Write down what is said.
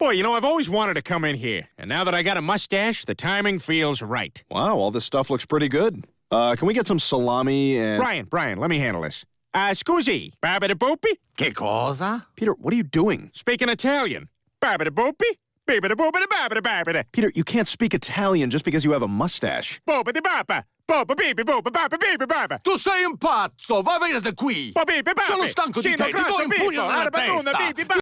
Boy, you know, I've always wanted to come in here. And now that I got a mustache, the timing feels right. Wow, all this stuff looks pretty good. Uh, can we get some salami and... Brian, Brian, let me handle this. Uh, scusi, babida boopy? Che cosa? Peter, what are you doing? Speaking Italian. Babida boopy? Babida boopida babida babida. Peter, you can't speak Italian just because you have a mustache. Boopity bapa. Boba bibi boba baba bibi baba. Tu sei un pazzo! Va da qui! Boba bibi baba. Sono stanco di te, ti do un in pugno nella testa!